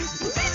Yeah!